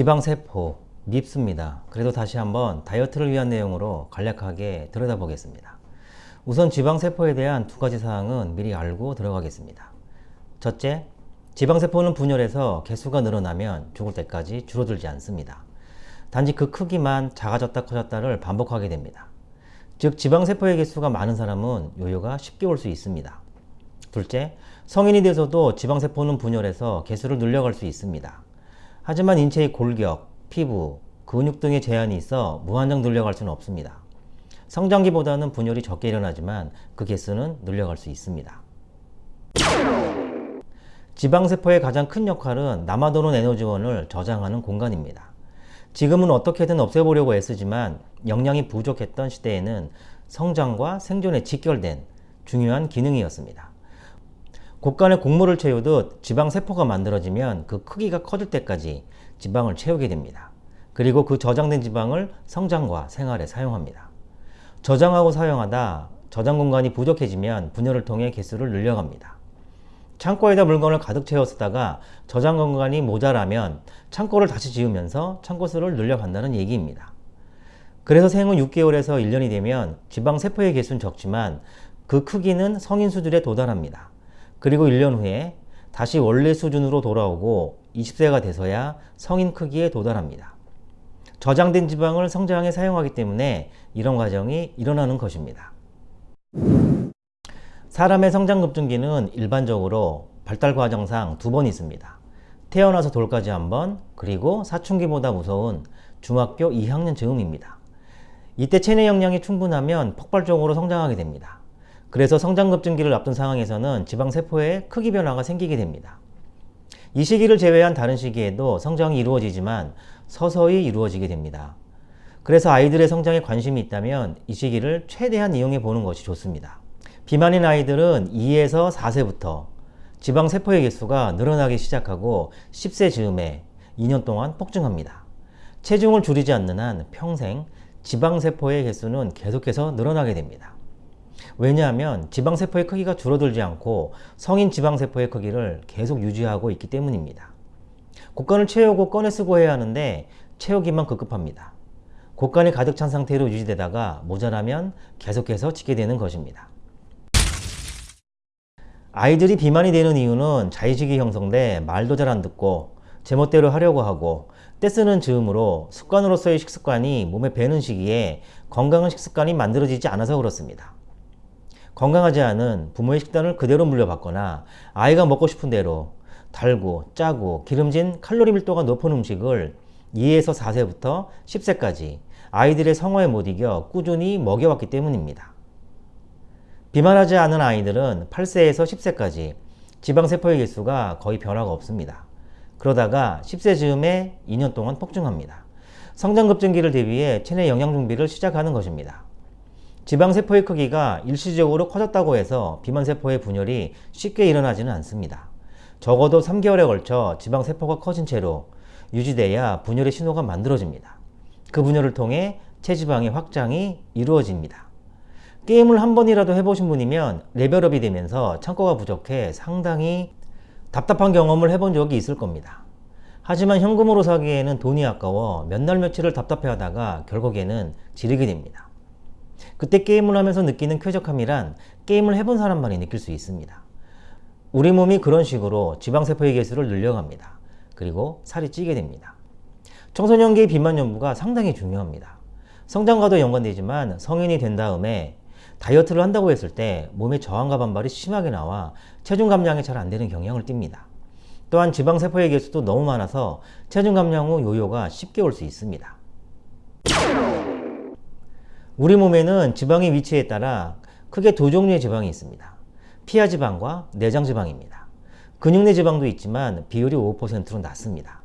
지방세포 밉습니다. 그래도 다시 한번 다이어트를 위한 내용으로 간략하게 들여다보겠습니다. 우선 지방세포에 대한 두 가지 사항은 미리 알고 들어가겠습니다. 첫째, 지방세포는 분열해서 개수가 늘어나면 죽을 때까지 줄어들지 않습니다. 단지 그 크기만 작아졌다 커졌다를 반복하게 됩니다. 즉 지방세포의 개수가 많은 사람은 요요가 쉽게 올 수 있습니다. 둘째, 성인이 돼서도 지방세포는 분열해서 개수를 늘려갈 수 있습니다. 하지만 인체의 골격, 피부, 근육 등의 제한이 있어 무한정 늘려갈 수는 없습니다. 성장기보다는 분열이 적게 일어나지만 그 개수는 늘려갈 수 있습니다. 지방세포의 가장 큰 역할은 남아도는 에너지원을 저장하는 공간입니다. 지금은 어떻게든 없애보려고 애쓰지만 영양이 부족했던 시대에는 성장과 생존에 직결된 중요한 기능이었습니다. 곳간에 곡물을 채우듯 지방세포가 만들어지면 그 크기가 커질 때까지 지방을 채우게 됩니다. 그리고 그 저장된 지방을 성장과 생활에 사용합니다. 저장하고 사용하다 저장 공간이 부족해지면 분열을 통해 개수를 늘려갑니다. 창고에다 물건을 가득 채웠다가 저장 공간이 모자라면 창고를 다시 지으면서 창고 수를 늘려간다는 얘기입니다. 그래서 생후 6개월에서 1년이 되면 지방세포의 개수는 적지만 그 크기는 성인 수준에 도달합니다. 그리고 1년 후에 다시 원래 수준으로 돌아오고 20세가 돼서야 성인 크기에 도달합니다. 저장된 지방을 성장에 사용하기 때문에 이런 과정이 일어나는 것입니다. 사람의 성장 급증기는 일반적으로 발달 과정상 두 번 있습니다. 태어나서 돌까지 한 번, 그리고 사춘기보다 무서운 중학교 2학년 즈음입니다. 이때 체내 역량이 충분하면 폭발적으로 성장하게 됩니다. 그래서 성장 급증기를 앞둔 상황에서는 지방세포에 크기 변화가 생기게 됩니다. 이 시기를 제외한 다른 시기에도 성장이 이루어지지만 서서히 이루어지게 됩니다. 그래서 아이들의 성장에 관심이 있다면 이 시기를 최대한 이용해 보는 것이 좋습니다. 비만인 아이들은 2에서 4세부터 지방세포의 개수가 늘어나기 시작하고 10세 즈음에 2년 동안 폭증합니다. 체중을 줄이지 않는 한 평생 지방세포의 개수는 계속해서 늘어나게 됩니다. 왜냐하면 지방세포의 크기가 줄어들지 않고 성인 지방세포의 크기를 계속 유지하고 있기 때문입니다. 곡간을 채우고 꺼내 쓰고 해야 하는데 채우기만 급급합니다. 곡간이 가득 찬 상태로 유지되다가 모자라면 계속해서 찌게 되는 것입니다. 아이들이 비만이 되는 이유는 자의식이 형성돼 말도 잘 안 듣고 제멋대로 하려고 하고 떼쓰는 즈음으로 습관으로서의 식습관이 몸에 배는 시기에 건강한 식습관이 만들어지지 않아서 그렇습니다. 건강하지 않은 부모의 식단을 그대로 물려받거나 아이가 먹고 싶은 대로 달고 짜고 기름진 칼로리 밀도가 높은 음식을 2에서 4세부터 10세까지 아이들의 성화에 못 이겨 꾸준히 먹여왔기 때문입니다. 비만하지 않은 아이들은 8세에서 10세까지 지방세포의 개수가 거의 변화가 없습니다. 그러다가 10세 즈음에 2년 동안 폭증합니다. 성장급증기를 대비해 체내 영양 준비를 시작하는 것입니다. 지방세포의 크기가 일시적으로 커졌다고 해서 비만세포의 분열이 쉽게 일어나지는 않습니다. 적어도 3개월에 걸쳐 지방세포가 커진 채로 유지돼야 분열의 신호가 만들어집니다. 그 분열을 통해 체지방의 확장이 이루어집니다. 게임을 한 번이라도 해보신 분이면 레벨업이 되면서 창고가 부족해 상당히 답답한 경험을 해본 적이 있을 겁니다. 하지만 현금으로 사기에는 돈이 아까워 몇 날 며칠을 답답해 하다가 결국에는 지르게 됩니다. 그때 게임을 하면서 느끼는 쾌적함이란 게임을 해본 사람만이 느낄 수 있습니다. 우리 몸이 그런 식으로 지방세포의 개수를 늘려갑니다. 그리고 살이 찌게 됩니다. 청소년기의 비만 연부가 상당히 중요합니다. 성장과도 연관되지만 성인이 된 다음에 다이어트를 한다고 했을 때 몸의 저항과 반발이 심하게 나와 체중 감량이 잘 안되는 경향을 띱니다. 또한 지방세포의 개수도 너무 많아서 체중 감량 후 요요가 쉽게 올 수 있습니다. 우리 몸에는 지방의 위치에 따라 크게 두 종류의 지방이 있습니다. 피하 지방과 내장 지방입니다. 근육 내 지방도 있지만 비율이 5%로 낮습니다.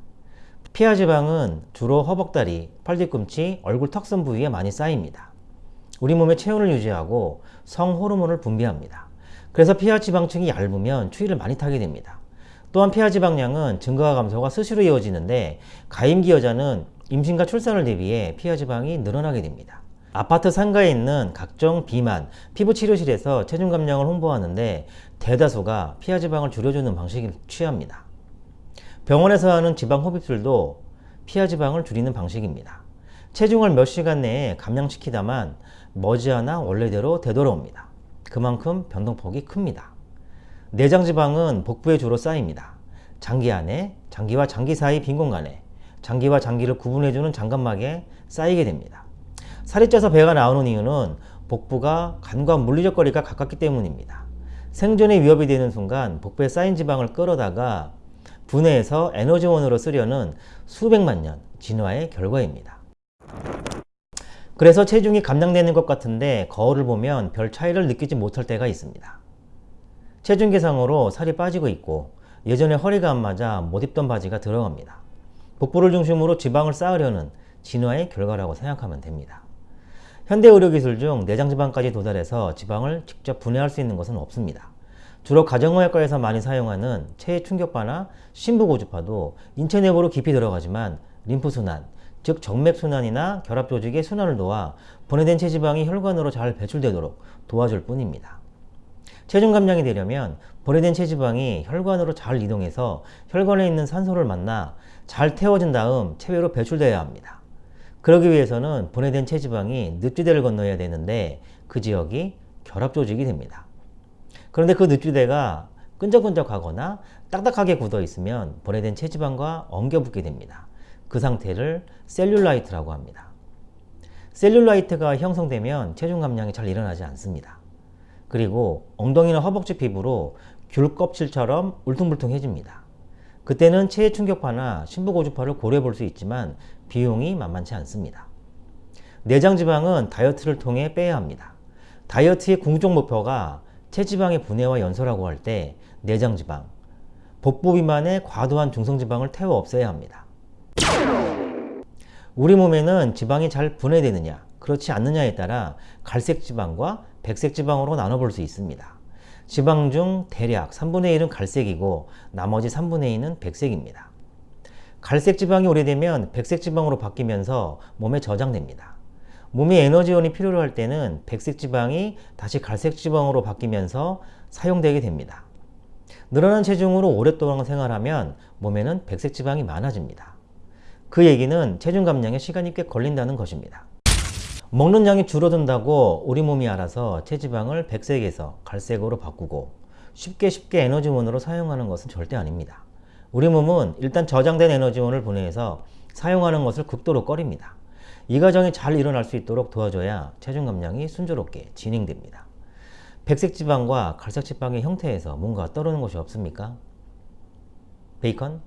피하 지방은 주로 허벅다리, 팔뒤꿈치, 얼굴 턱선 부위에 많이 쌓입니다. 우리 몸의 체온을 유지하고 성 호르몬을 분비합니다. 그래서 피하 지방층이 얇으면 추위를 많이 타게 됩니다. 또한 피하 지방량은 증가와 감소가 수시로 이어지는데 가임기 여자는 임신과 출산을 대비해 피하 지방이 늘어나게 됩니다. 아파트 상가에 있는 각종 비만, 피부치료실에서 체중 감량을 홍보하는데 대다수가 피하 지방을 줄여주는 방식을 취합니다. 병원에서 하는 지방 흡입술도 피하 지방을 줄이는 방식입니다. 체중을 몇 시간 내에 감량시키다만 머지않아 원래대로 되돌아옵니다. 그만큼 변동폭이 큽니다. 내장 지방은 복부에 주로 쌓입니다. 장기 안에, 장기와 장기 사이 빈 공간에, 장기와 장기를 구분해주는 장관막에 쌓이게 됩니다. 살이 쪄서 배가 나오는 이유는 복부가 간과 물리적 거리가 가깝기 때문입니다. 생존에 위협이 되는 순간 복부에 쌓인 지방을 끌어다가 분해해서 에너지원으로 쓰려는 수백만 년 진화의 결과입니다. 그래서 체중이 감량되는 것 같은데 거울을 보면 별 차이를 느끼지 못할 때가 있습니다. 체중 계상으로 살이 빠지고 있고 예전에 허리가 안 맞아 못 입던 바지가 들어갑니다. 복부를 중심으로 지방을 쌓으려는 진화의 결과라고 생각하면 됩니다. 현대 의료기술 중 내장지방까지 도달해서 지방을 직접 분해할 수 있는 것은 없습니다. 주로 가정의학과에서 많이 사용하는 체해 충격파나 심부고주파도 인체 내부로 깊이 들어가지만 림프순환, 즉 정맥순환이나 결합조직의 순환을 도와 분해된 체지방이 혈관으로 잘 배출되도록 도와줄 뿐입니다. 체중 감량이 되려면 분해된 체지방이 혈관으로 잘 이동해서 혈관에 있는 산소를 만나 잘 태워진 다음 체외로 배출되어야 합니다. 그러기 위해서는 분해된 체지방이 늪지대를 건너야 되는데 그 지역이 결합조직이 됩니다. 그런데 그 늪지대가 끈적끈적하거나 딱딱하게 굳어 있으면 분해된 체지방과 엉겨붙게 됩니다. 그 상태를 셀룰라이트라고 합니다. 셀룰라이트가 형성되면 체중 감량이 잘 일어나지 않습니다. 그리고 엉덩이나 허벅지 피부로 귤 껍질처럼 울퉁불퉁해집니다. 그때는 체해 충격파나 심부고주파를 고려해 볼 수 있지만 비용이 만만치 않습니다. 내장 지방은 다이어트를 통해 빼야 합니다. 다이어트의 궁극적 목표가 체지방의 분해와 연소라고 할 때 내장 지방, 복부 비만의 과도한 중성 지방을 태워 없애야 합니다. 우리 몸에는 지방이 잘 분해되느냐 그렇지 않느냐에 따라 갈색 지방과 백색 지방으로 나눠볼 수 있습니다. 지방 중 대략 3분의 1은 갈색이고 나머지 3분의 2는 백색입니다. 갈색 지방이 오래되면 백색 지방으로 바뀌면서 몸에 저장됩니다. 몸이 에너지원이 필요로 할 때는 백색 지방이 다시 갈색 지방으로 바뀌면서 사용되게 됩니다. 늘어난 체중으로 오랫동안 생활하면 몸에는 백색 지방이 많아집니다. 그 얘기는 체중 감량에 시간이 꽤 걸린다는 것입니다. 먹는 양이 줄어든다고 우리 몸이 알아서 체지방을 백색에서 갈색으로 바꾸고 쉽게 쉽게 에너지원으로 사용하는 것은 절대 아닙니다. 우리 몸은 일단 저장된 에너지원을 분해해서 사용하는 것을 극도로 꺼립니다. 이 과정이 잘 일어날 수 있도록 도와줘야 체중 감량이 순조롭게 진행됩니다. 백색 지방과 갈색 지방의 형태에서 뭔가 떠오르는 것이 없습니까? 베이컨?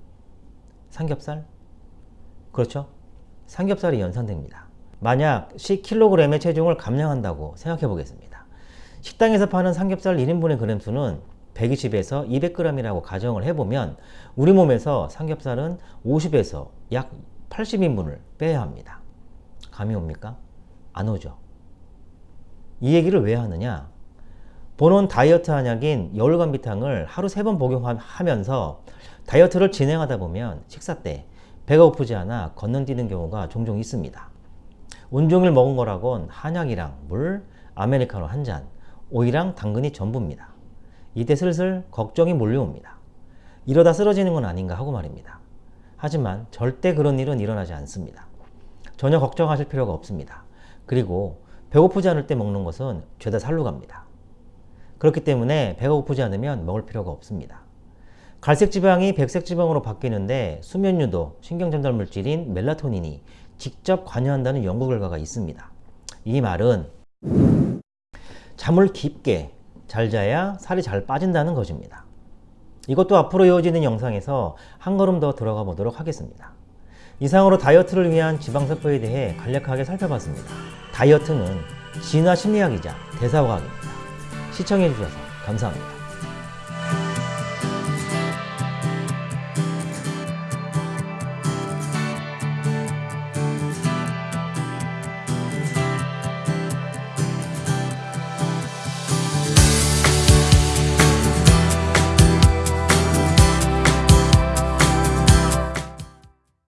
삼겹살? 그렇죠? 삼겹살이 연상됩니다. 만약 10kg의 체중을 감량한다고 생각해 보겠습니다. 식당에서 파는 삼겹살 1인분의 그램수는 120에서 200g이라고 가정을 해보면 우리 몸에서 삼겹살은 50에서 약 80인분을 빼야 합니다. 감이 옵니까? 안 오죠. 이 얘기를 왜 하느냐? 본원 다이어트 한약인 여울간비탕을 하루 3번 복용하면서 다이어트를 진행하다 보면 식사 때 배가 고프지 않아 건너뛰는 경우가 종종 있습니다. 온종일 먹은 거라곤 한약이랑 물, 아메리카노 한 잔, 오이랑 당근이 전부입니다. 이때 슬슬 걱정이 몰려옵니다. 이러다 쓰러지는 건 아닌가 하고 말입니다. 하지만 절대 그런 일은 일어나지 않습니다. 전혀 걱정하실 필요가 없습니다. 그리고 배고프지 않을 때 먹는 것은 죄다 살로 갑니다. 그렇기 때문에 배가 고프지 않으면 먹을 필요가 없습니다. 갈색 지방이 백색 지방으로 바뀌는데 수면 유도, 신경전달 물질인 멜라토닌이 직접 관여한다는 연구 결과가 있습니다. 이 말은 잠을 깊게 잘 자야 살이 잘 빠진다는 것입니다. 이것도 앞으로 이어지는 영상에서 한 걸음 더 들어가 보도록 하겠습니다. 이상으로 다이어트를 위한 지방세포에 대해 간략하게 살펴봤습니다. 다이어트는 진화 심리학이자 대사과학입니다. 시청해주셔서 감사합니다.